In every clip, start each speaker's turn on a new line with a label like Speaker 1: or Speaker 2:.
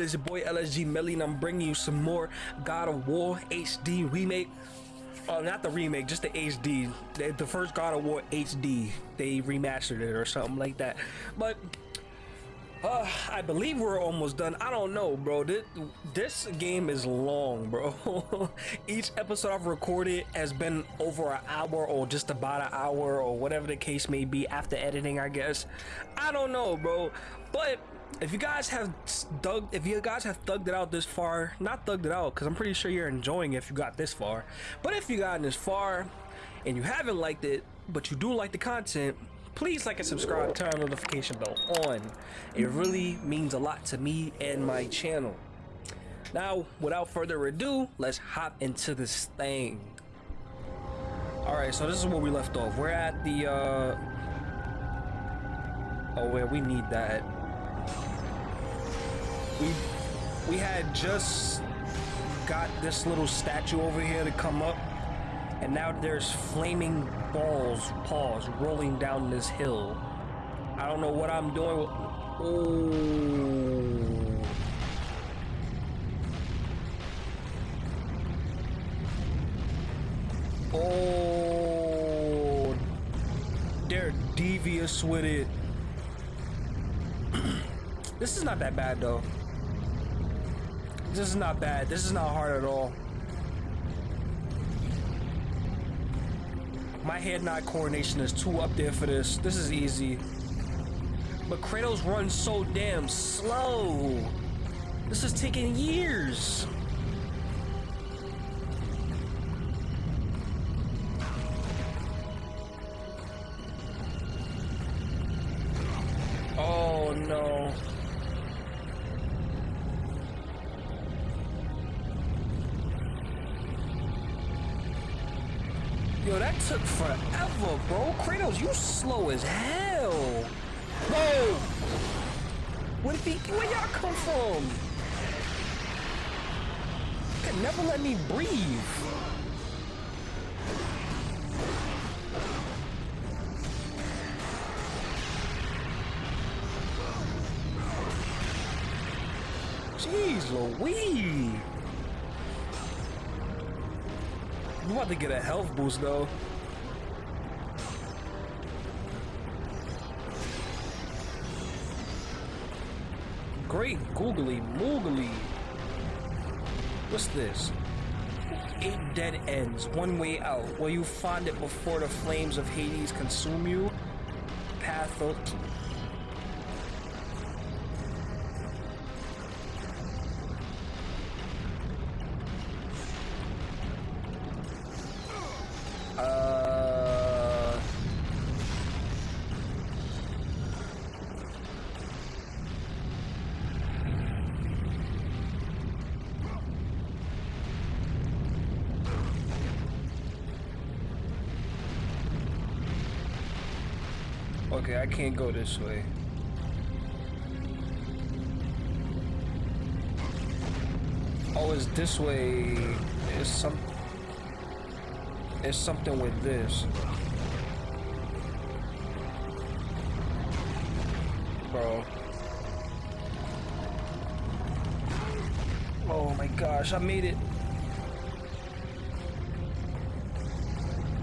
Speaker 1: is? It is your boy LSG Melly, and I'm bringing you some more God of War HD remake. Oh, not the remake, just the HD. The, the first God of War HD. They remastered it or something like that. But uh, I believe we're almost done. I don't know, bro. This, this game is long, bro. Each episode I've recorded has been over an hour or just about an hour or whatever the case may be after editing, I guess. I don't know, bro. But if you guys have dug if you guys have thugged it out this far not thugged it out because i'm pretty sure you're enjoying it if you got this far but if you gotten this far and you haven't liked it but you do like the content please like and subscribe turn notification bell on. It really means a lot to me and my channel. Now without further ado let's hop into this thing. All right so this is where we left off. We're at the uh oh where we need that we we had just got this little statue over here to come up and now there's flaming balls paws rolling down this hill. I don't know what i'm doing oh oh they're devious with it this is not that bad though this is not bad. This is not hard at all. My head-nod coordination is too up there for this. This is easy. But Kratos runs so damn slow. This is taking years. Slow as hell. Whoa! Where did he, where y'all come from? You can never let me breathe. Jeez Louise. I'm about to get a health boost though. Mowgli. What's this? Eight dead ends, one way out. Will you find it before the flames of Hades consume you? Path 13. I can't go this way. Oh, it's this way. It's some. It's something with this. Bro. Oh my gosh, I made it.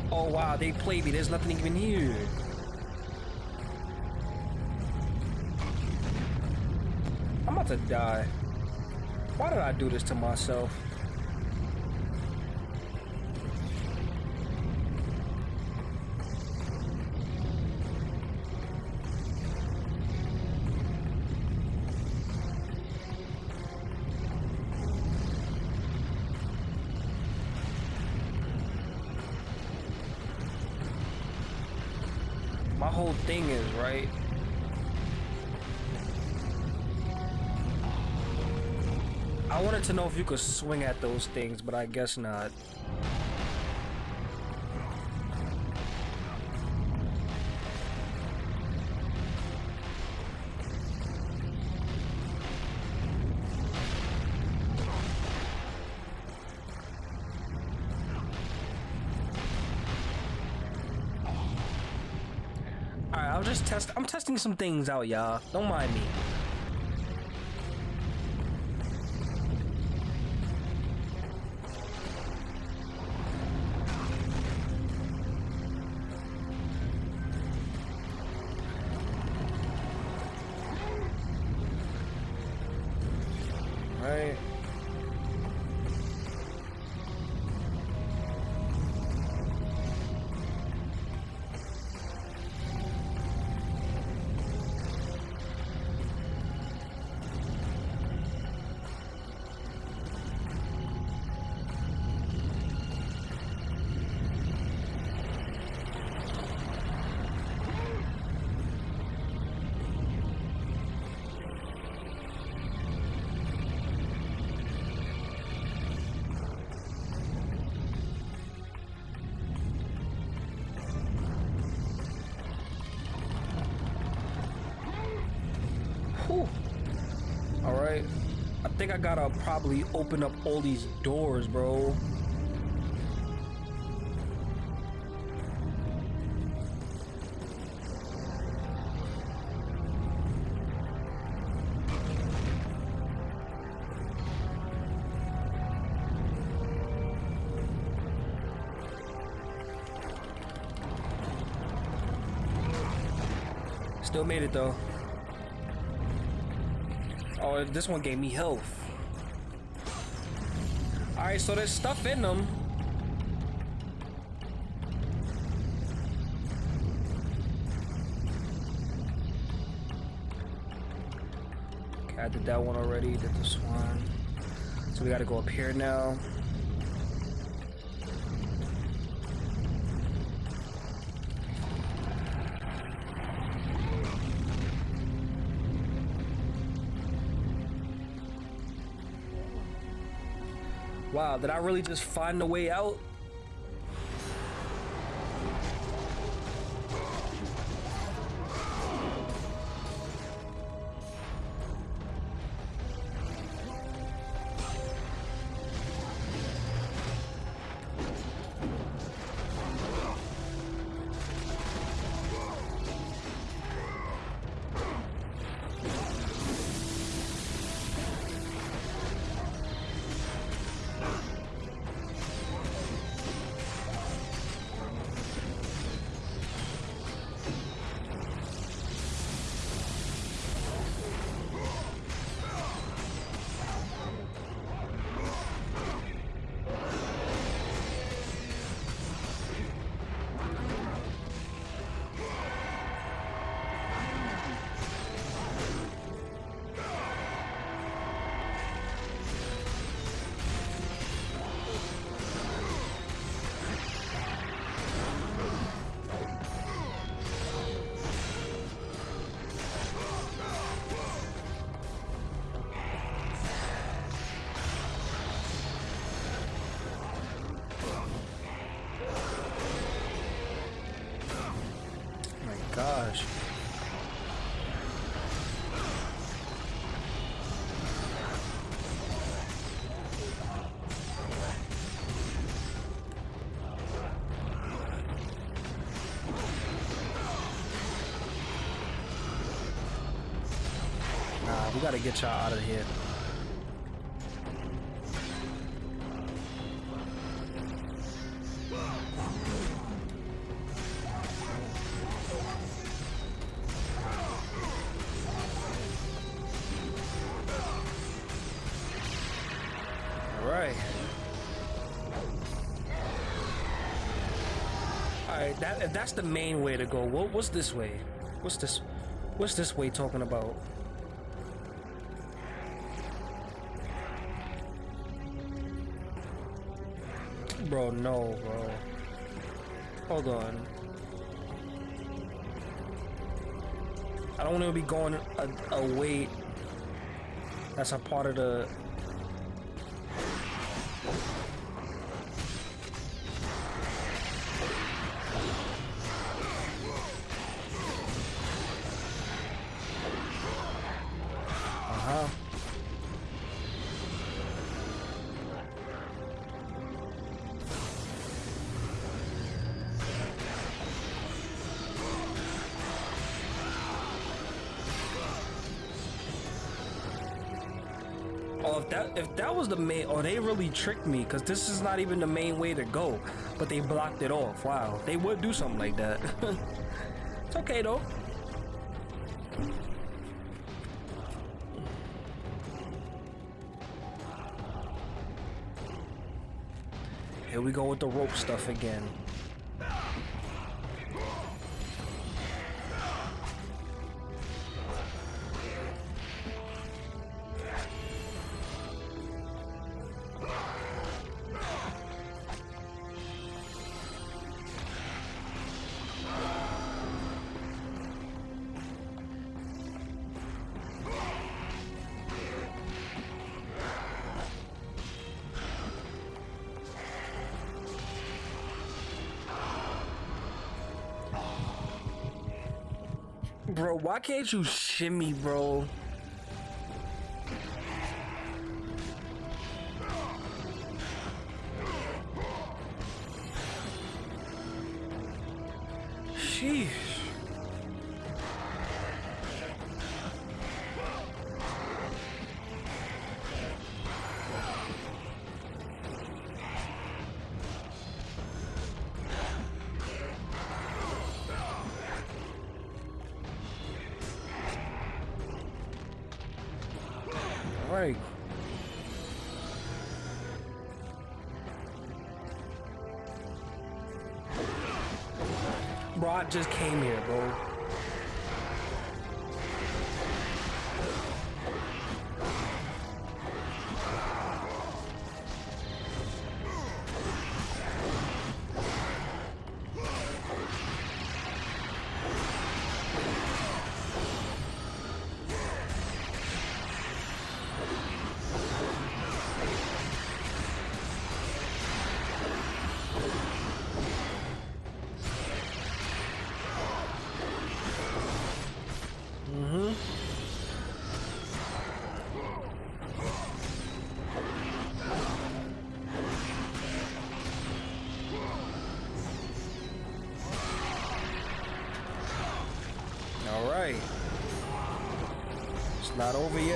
Speaker 1: Oh wow, they played me. There's nothing even here. To die. Why did I do this to myself? My whole thing is, right? I wanted to know if you could swing at those things, but I guess not. Alright, I'll just test- I'm testing some things out, y'all. Don't mind me. All right. I think I gotta probably open up all these doors, bro. Still made it though. This one gave me health. Alright, so there's stuff in them. Okay, I did that one already, did this one. So we gotta go up here now. Uh, wow, did I really just find a way out? Gotta get y'all out of here. That—that's the main way to go. What what's this way? What's this what's this way talking about? Bro, no, bro. Hold on. I don't want to be going a, a that's a part of the was the main, or oh, they really tricked me, because this is not even the main way to go. But they blocked it off. Wow, they would do something like that. it's okay, though. Here we go with the rope stuff again. Bro, why can't you shimmy, bro? Just came here, not over yet.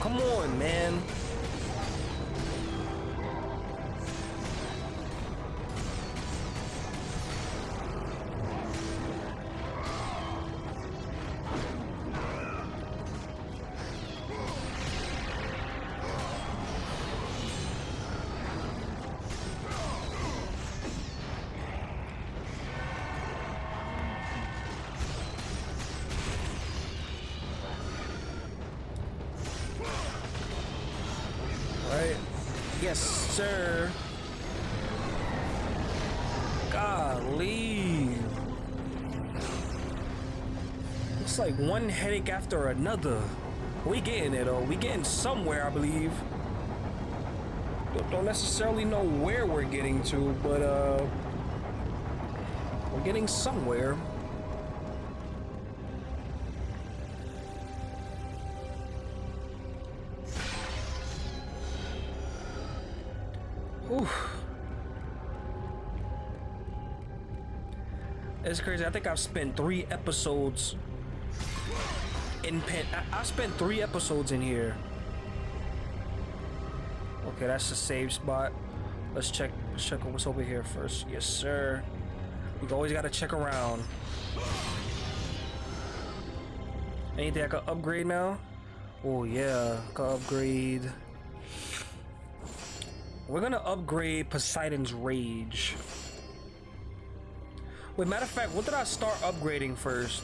Speaker 1: Come on, man. Yes, sir. Golly. It's like one headache after another. We getting it, though. We getting somewhere, I believe. Don't- Don't necessarily know where we're getting to, but uh, we're getting somewhere. It's crazy. I think I've spent three episodes in pen. I, I spent three episodes in here. Okay, that's the save spot. Let's check. Let's check what's over here first. Yes, sir. We always gotta check around. Anything I can upgrade now? Oh yeah, can upgrade. We're gonna upgrade Poseidon's Rage. Wait, matter of fact, what did I start upgrading first?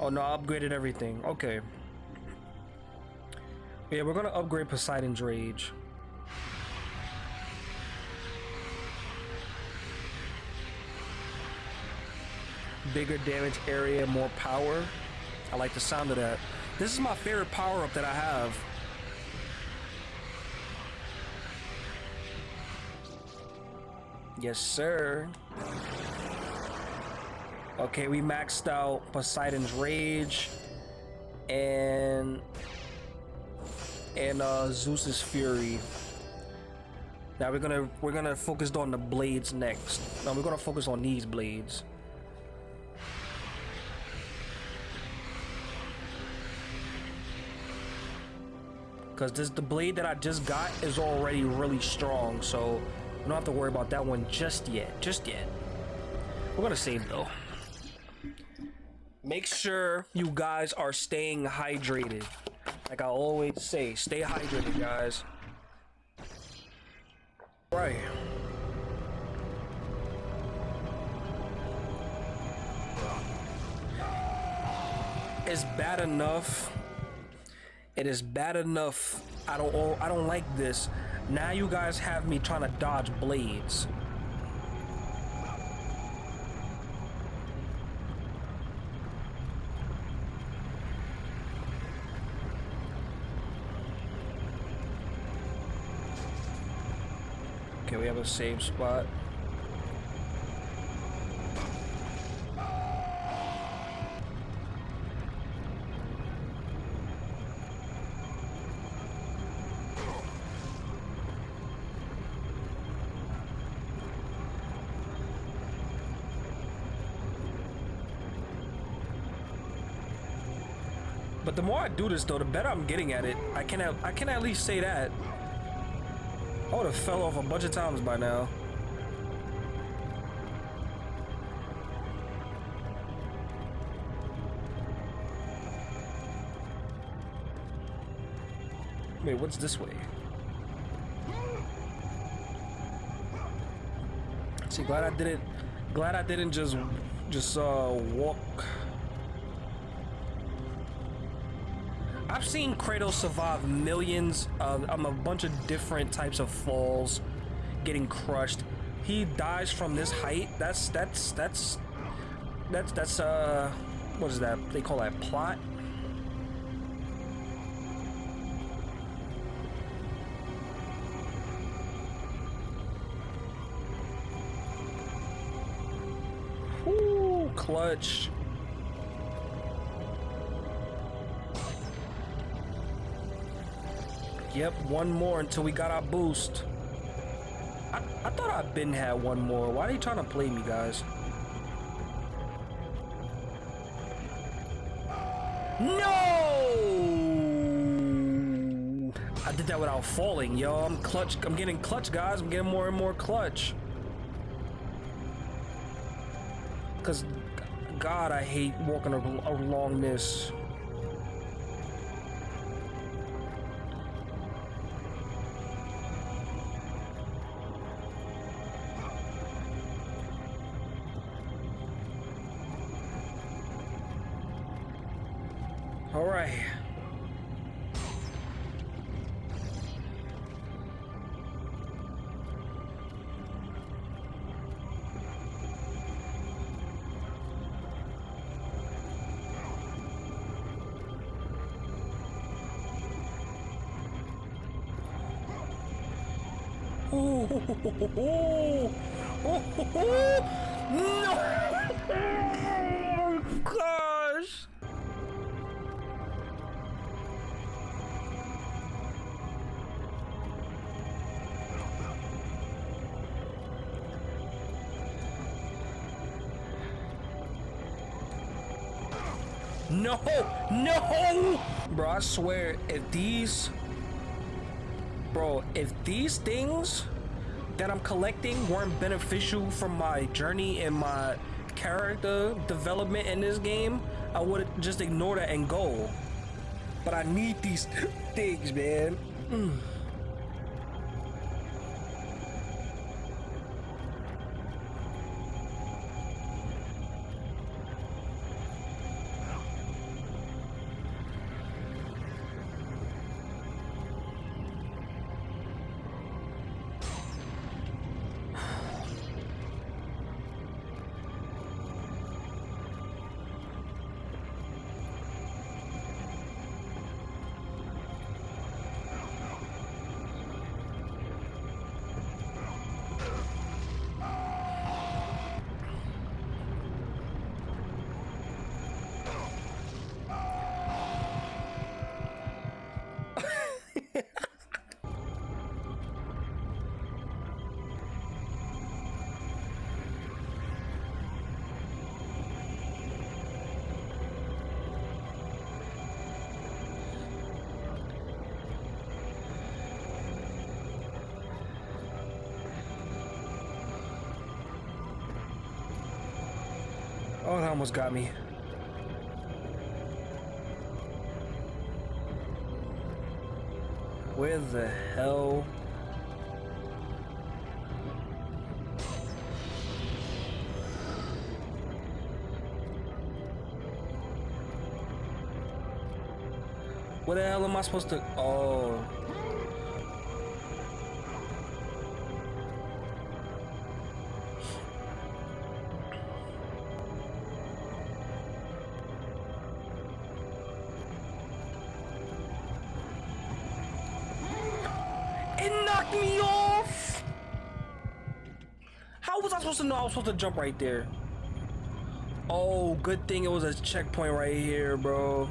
Speaker 1: Oh no, I upgraded everything. Okay. Yeah, we're gonna upgrade Poseidon's Rage. Bigger damage area, more power. I like the sound of that. This is my favorite power-up that I have. Yes, sir. Okay, we maxed out Poseidon's Rage and and uh, Zeus's Fury. Now we're gonna we're gonna focus on the blades next. Now we're gonna focus on these blades. Cause this the blade that I just got is already really strong, so we don't have to worry about that one just yet. Just yet. We're gonna save though. Make sure you guys are staying hydrated. Like I always say, stay hydrated, guys. Right. It's bad enough. It is bad enough. I don't oh, I don't like this. Now you guys have me trying to dodge blades. Okay, we have a save spot. Do this though, the better I'm getting at it. I can I can at least say that. I would have fell off a bunch of times by now. Wait, what's this way? See, glad I didn't. Glad I didn't just just uh walk. Seen Kratos survive millions of um, a bunch of different types of falls, getting crushed. He dies from this height. That's that's that's that's that's uh what is that? They call that plot. Ooh, clutch. Yep, one more until we got our boost. I, I thought I'd been had one more. Why are you trying to play me, guys? No! I did that without falling, yo. I'm clutch. I'm getting clutch, guys. I'm getting more and more clutch. Cause, God, I hate walking along this. Oh, no! Oh, gosh! No! No! Bro, I swear, if these... Bro, if these things that I'm collecting weren't beneficial for my journey and my character development in this game, I would just ignore that and go. But I need these things, man. Mm. Almost got me. Where the hell? What the hell am I supposed to? Oh. To know I was supposed to jump right there? Oh, good thing it was a checkpoint right here, bro.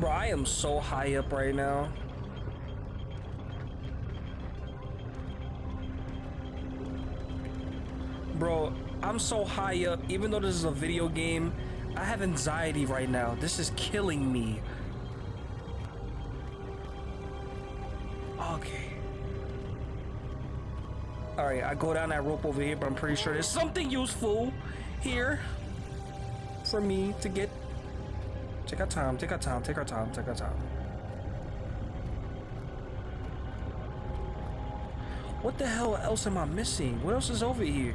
Speaker 1: Bro, I am so high up right now. Bro, I'm so high up. Even though this is a video game, I have anxiety right now. This is killing me. Alright, I go down that rope over here, but I'm pretty sure there's something useful here for me to get Take our time, take our time, take our time, take our time. What the hell else am I missing? What else is over here?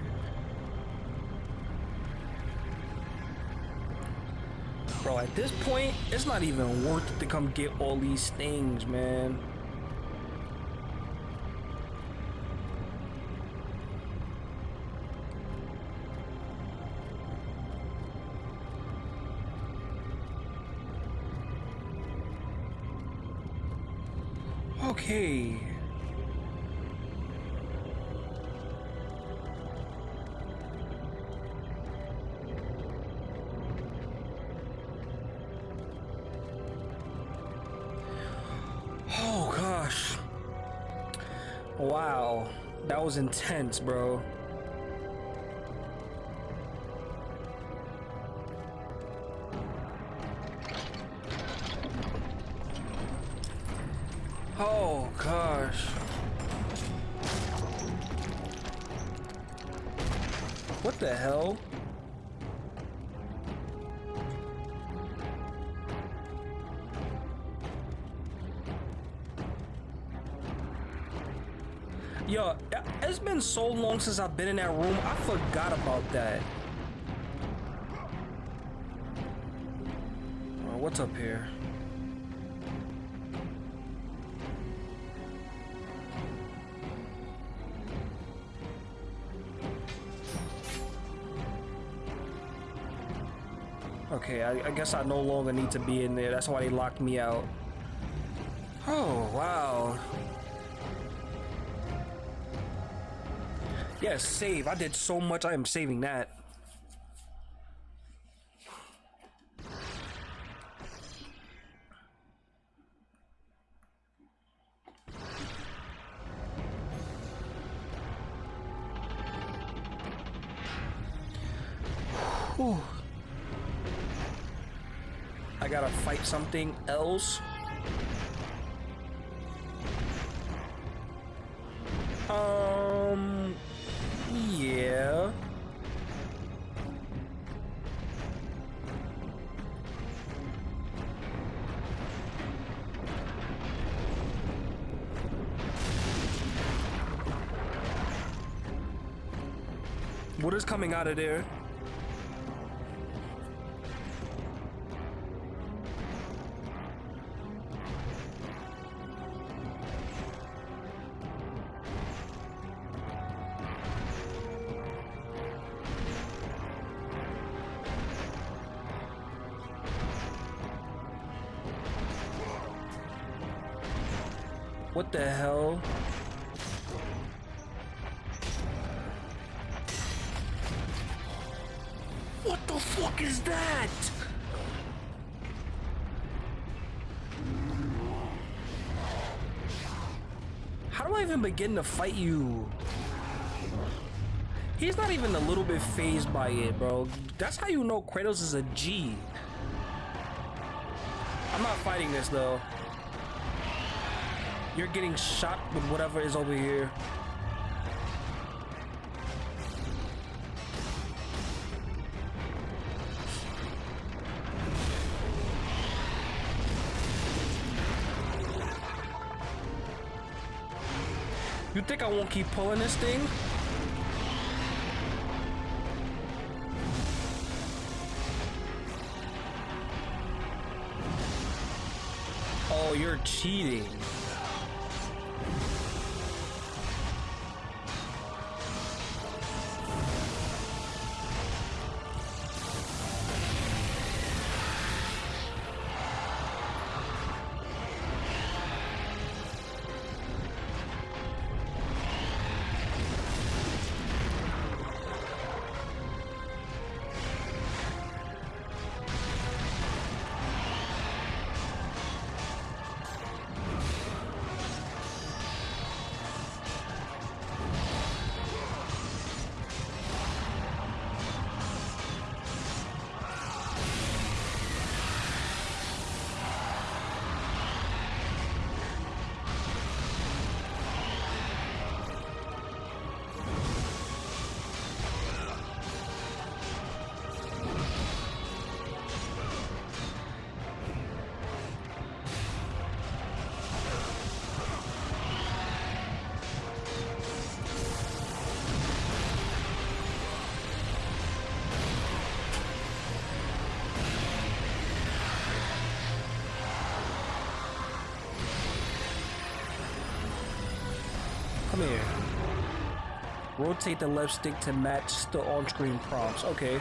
Speaker 1: Bro, at this point, it's not even worth it to come get all these things, man. Okay. Oh gosh. Wow. That was intense, bro. Since I've been in that room, I forgot about that. Oh, what's up here? Okay, I, I, guess I no longer need to be in there. That's why they locked me out. Oh, wow. Yes, save. I did so much. I am saving that. Whew. I gotta fight something else. Coming out of there? Even begin to fight you? He's not even a little bit phased by it, bro. That's how you know Kratos is a G. I'm not fighting this, though. You're getting shot with whatever is over here. You think I won't keep pulling this thing? Oh, you're cheating. Here. Rotate the left stick to match the on-screen prompts. Okay.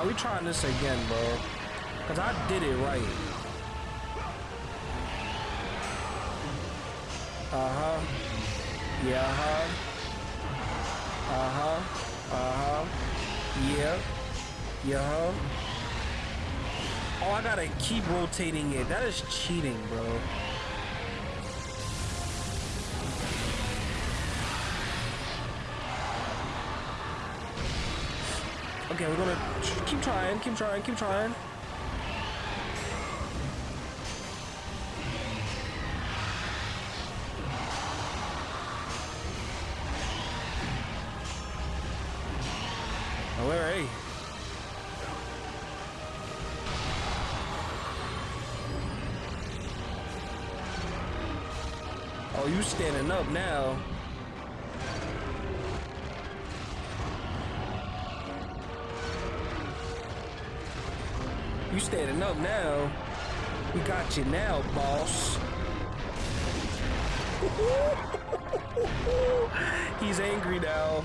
Speaker 1: Now we trying this again, bro. Cause I did it right. Uh-huh. Yeah, uh-huh. Uh-huh. Uh-huh. Yeah. Yeah? Oh, I gotta keep rotating it. That is cheating, bro. Okay, we're gonna keep trying, keep trying, keep trying. Oh, where are you? Oh, you standing up now. You standing up now. We got you now, boss. He's angry now.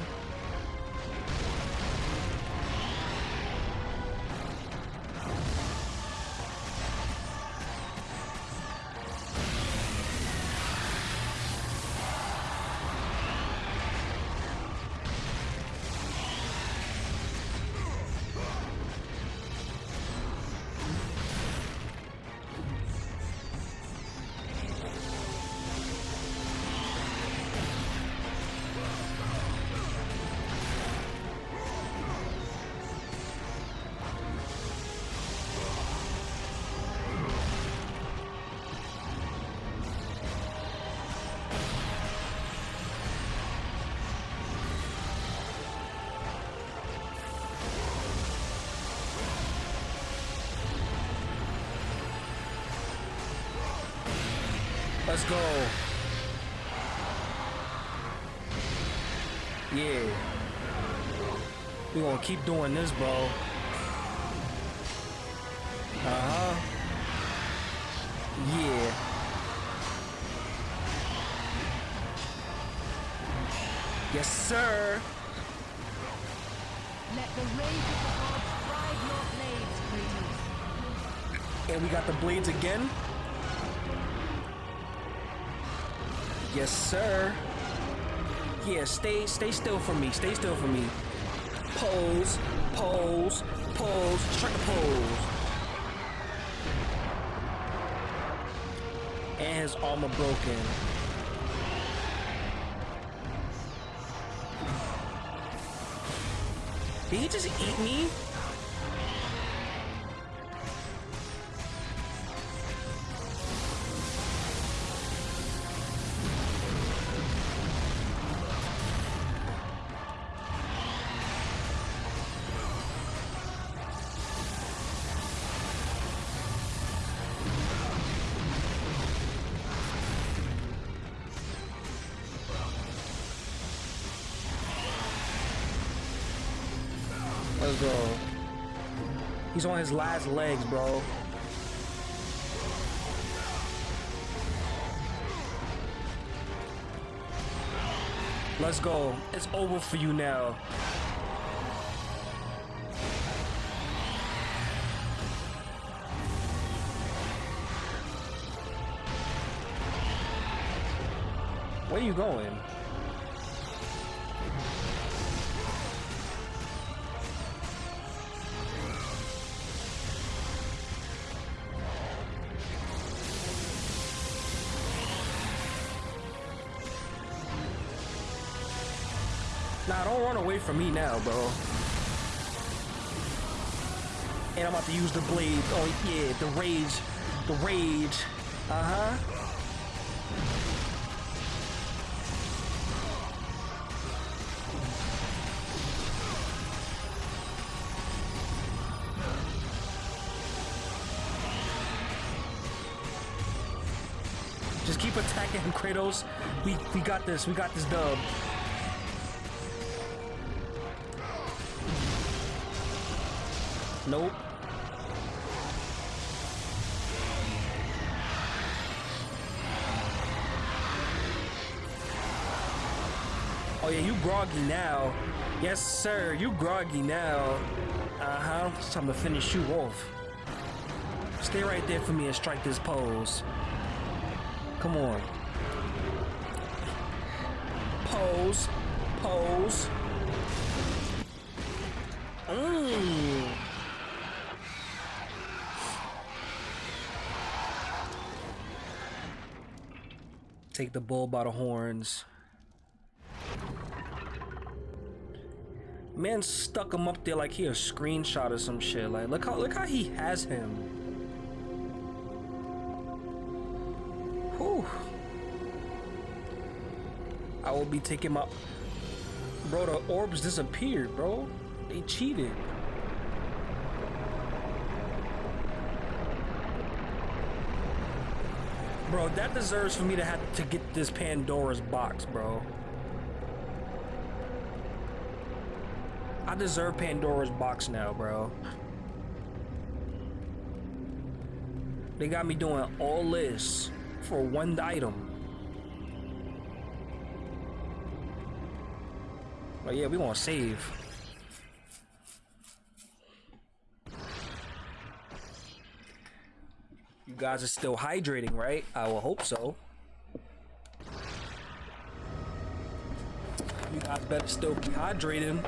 Speaker 1: Yeah. We gonna keep doing this, bro. Uh-huh. Yeah. Yes, sir.
Speaker 2: Let the rage of the gods drive your blades, Kratos.
Speaker 1: And we got the blades again. Yes, sir. Yeah, stay, stay still for me. Stay still for me. Pose, pose, pose. Just the pose. And his armor broken. Did he just eat me? He's on his last legs, bro. Let's go. It's over for you now. Where are you going? Run away from me now, bro. And I'm about to use the blade. Oh, yeah, the rage. The rage. Uh-huh. Just keep attacking him, Kratos. We we got this. We got this dub. Nope. Oh yeah, you groggy now. Yes, sir, you groggy now. Uh-huh, it's time to finish you off. Stay right there for me and strike this pose. Come on. Pose. Pose. Take the bull by the horns. Man stuck him up there like he a screenshot or some shit. Like look how look how he has him. Whew. I will be taking my Bro, the orbs disappeared, bro. They cheated. Bro, that deserves for me to have to get this Pandora's box, bro. I deserve Pandora's box now, bro. They got me doing all this for one item. But yeah, we gonna save. Guys are still hydrating, right? I will hope so. You guys better still be hydrating.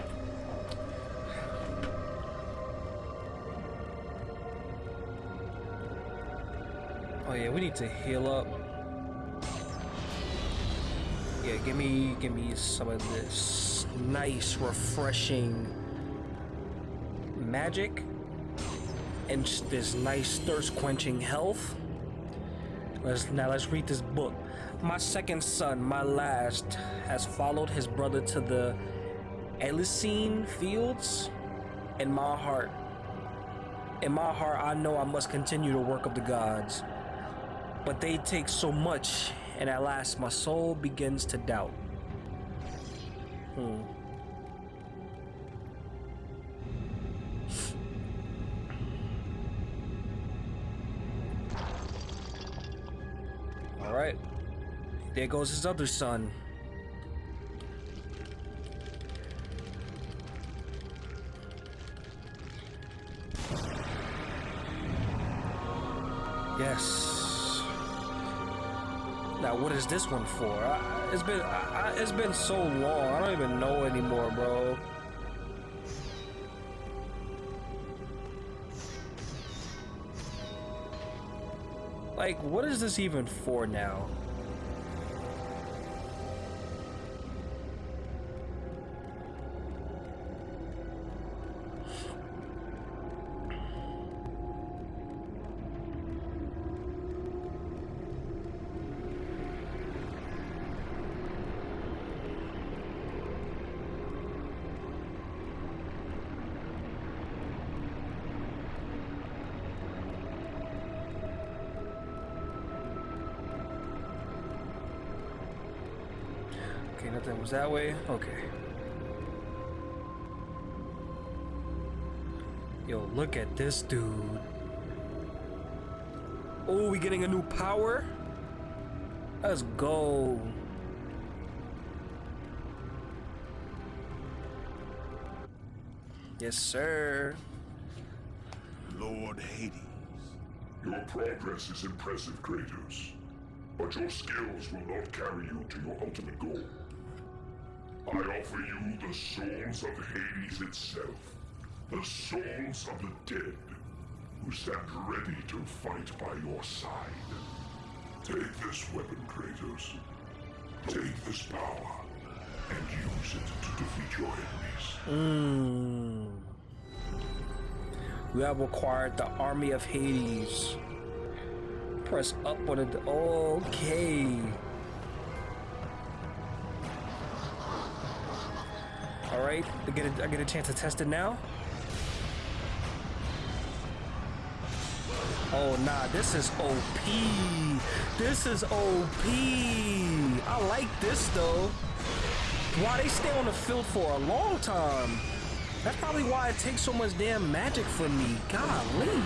Speaker 1: Oh yeah, we need to heal up. Yeah, give me give me some of this nice, refreshing magic and this nice thirst quenching health. Let's now let's read this book. My second son, my last, has followed his brother to the Elysian fields. In my heart, in my heart, I know I must continue the work of the gods. But they take so much, and at last my soul begins to doubt. Hmm. There goes his other son. Yes. Now, what is this one for? I, it's been I, it's been so long. I don't even know anymore, bro. Like, what is this even for now? That was that way? Okay. Yo, look at this dude. Oh, we getting a new power? Let's go. Yes, sir.
Speaker 3: Lord Hades.
Speaker 4: Your progress is impressive, Kratos. But your skills will not carry you to your ultimate goal. I offer you the souls of Hades itself. The souls of the dead, who stand ready to fight by your side. Take this weapon, Kratos. Take this power, and use it to defeat your enemies.
Speaker 1: Mm. Have acquired the army of Hades. Press up on it. Okay. All right. I get a, I get a chance to test it now. Oh nah, this is OP. This is OP. I like this though. Why they stay on the field for a long time? That's probably why it takes so much damn magic from me. Golly.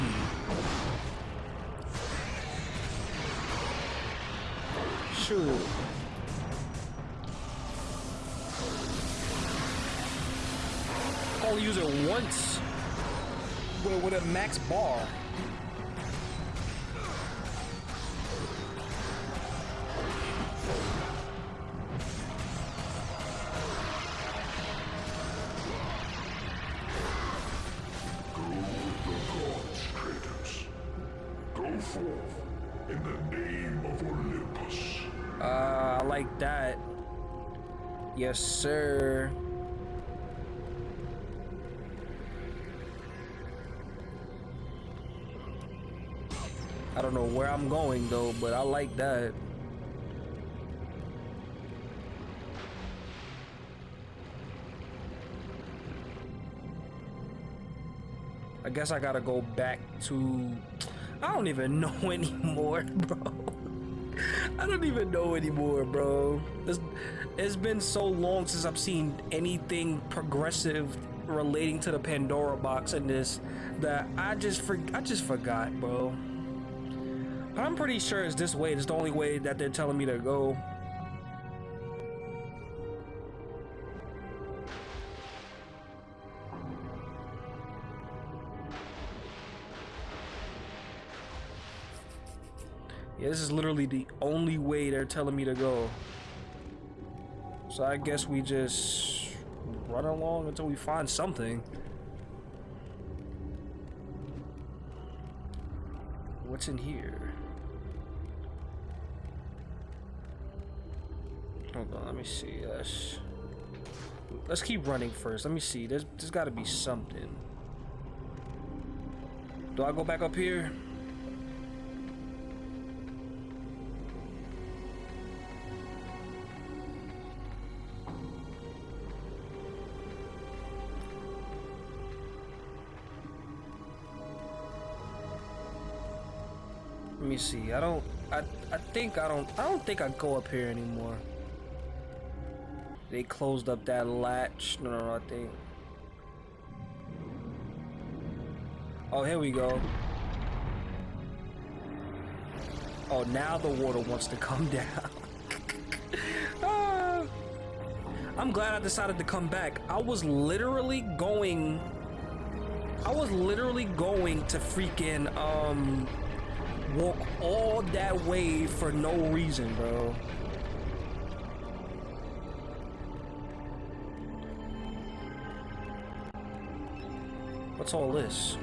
Speaker 1: Shoot. Only use it once. With, with a max bar.
Speaker 4: Go with
Speaker 1: I don't know where I'm going though, but I like that. I guess I gotta go back to. I don't even know anymore, bro. I don't even know anymore, bro. It's, it's been so long since I've seen anything progressive relating to the Pandora box in this that I just for, I just forgot, bro. I'm pretty sure it's this way. It's the only way that they're telling me to go. Yeah, this is literally the only way they're telling me to go. So I guess we just run along until we find something. What's in here? Hold on, let me see. Let's, let's keep running first. Let me see. There's, there's got to be something. Do I go back up here? Me see. I don't. I. I think I don't. I don't think I go up here anymore. They closed up that latch. No, no, no. I think. Oh, here we go. Oh, now the water wants to come down. Ah. I'm glad I decided to come back. I was literally going. I was literally going to freaking um walk all that way for no reason, bro. What's all this?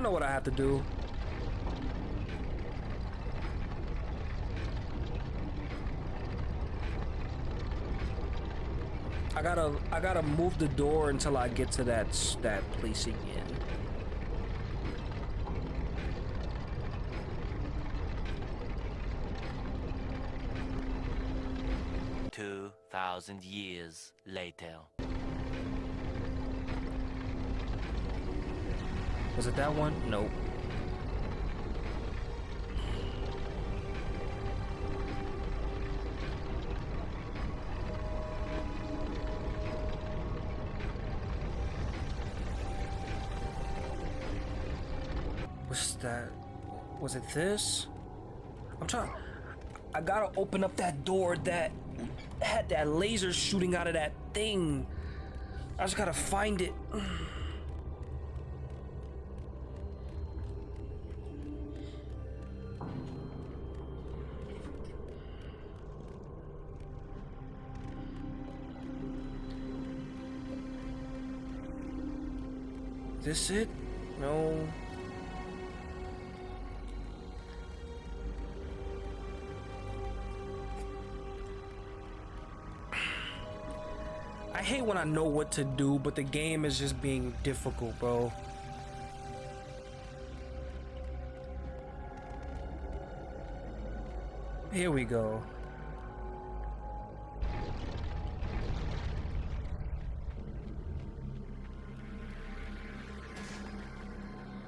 Speaker 1: I know what I have to do. I gotta, I gotta move the door until I get to that, that place again.
Speaker 3: 2,000 years later.
Speaker 1: Was it that one? Nope. Was that? Was it this? I'm trying. I gotta open up that door that had that laser shooting out of that thing. I just gotta find it. This it? No. I hate when I know what to do, but the game is just being difficult, bro. Here we go.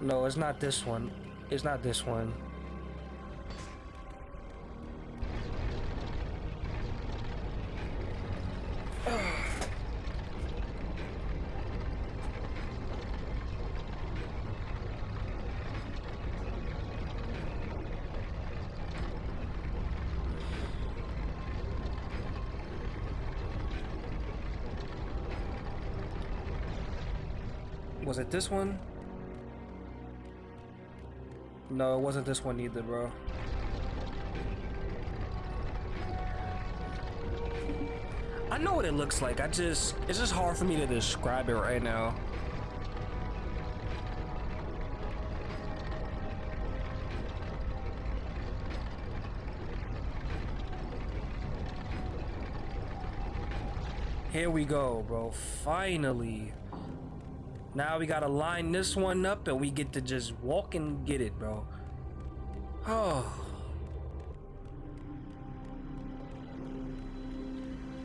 Speaker 1: No, it's not this one. It's not this one. Was it this one? No, it wasn't this one either, bro. I know what it looks like. I just, it's just hard for me to describe it right now. Here we go, bro. Finally. Now we gotta line this one up and we get to just walk and get it, bro. Oh.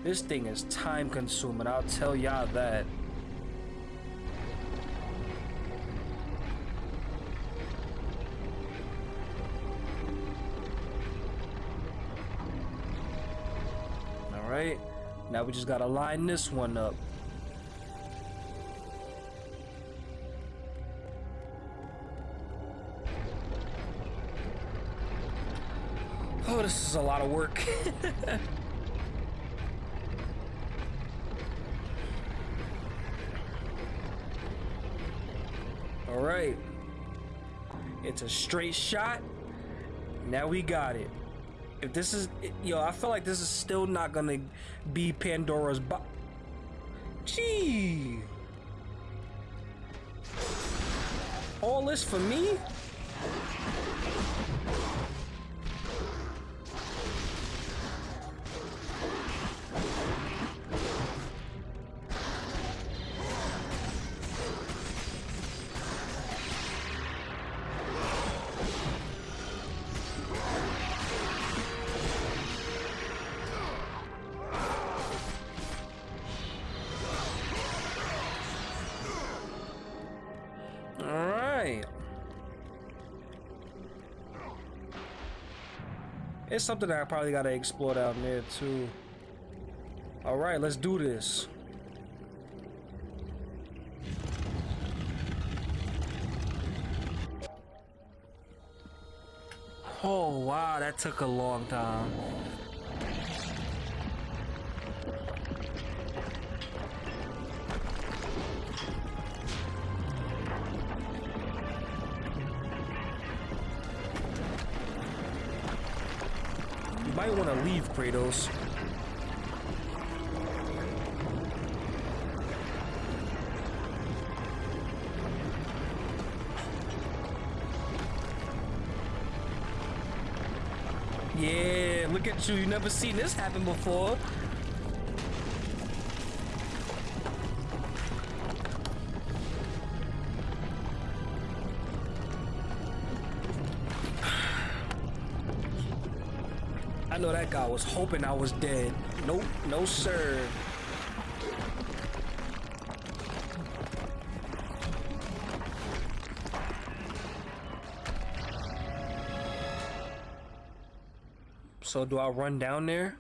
Speaker 1: This thing is time consuming, I'll tell y'all that. Alright, now we just gotta line this one up. This is a lot of work. All right. It's a straight shot. Now we got it. If this is, yo, I feel like this is still not gonna be Pandora's box. Gee. All this for me? It's something that I probably gotta explore down there too. Alright, let's do this. Oh wow, that took a long time. Might want to leave, Kratos. Yeah, look at you. You never seen this happen before. I was hoping I was dead. Nope, no sir. So do I run down there?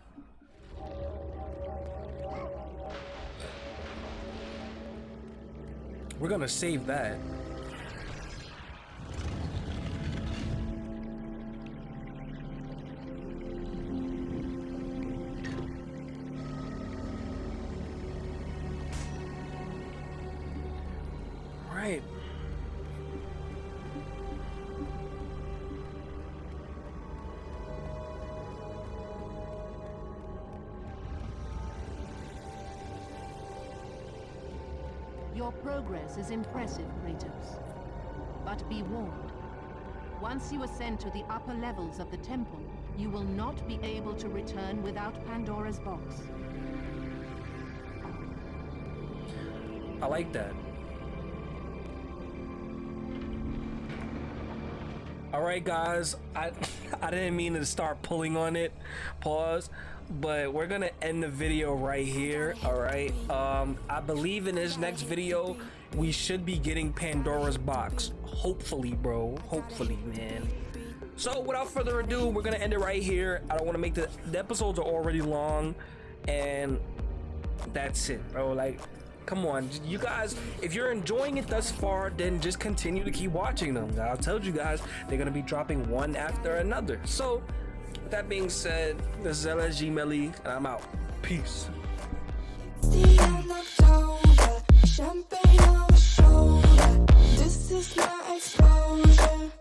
Speaker 1: We're gonna save that.
Speaker 2: Your progress is impressive, Kratos. But be warned. Once you ascend to the upper levels of the temple, you will not be able to return without Pandora's box.
Speaker 1: I like that. All right, guys. I I didn't mean to start pulling on it. Pause. But we're gonna end the video right here. All right. Um, I believe in this next video we should be getting Pandora's box. Hopefully, bro. Hopefully, man. So without further ado, we're gonna end it right here. I don't want to make the the episodes are already long, and that's it, bro. Like, come on, you guys. If you're enjoying it thus far, then just continue to keep watching them. I told you guys they're gonna be dropping one after another. So, with that being said, this is LSG Melly, and I'm out. Peace.
Speaker 5: on shoulder. This is my exposure.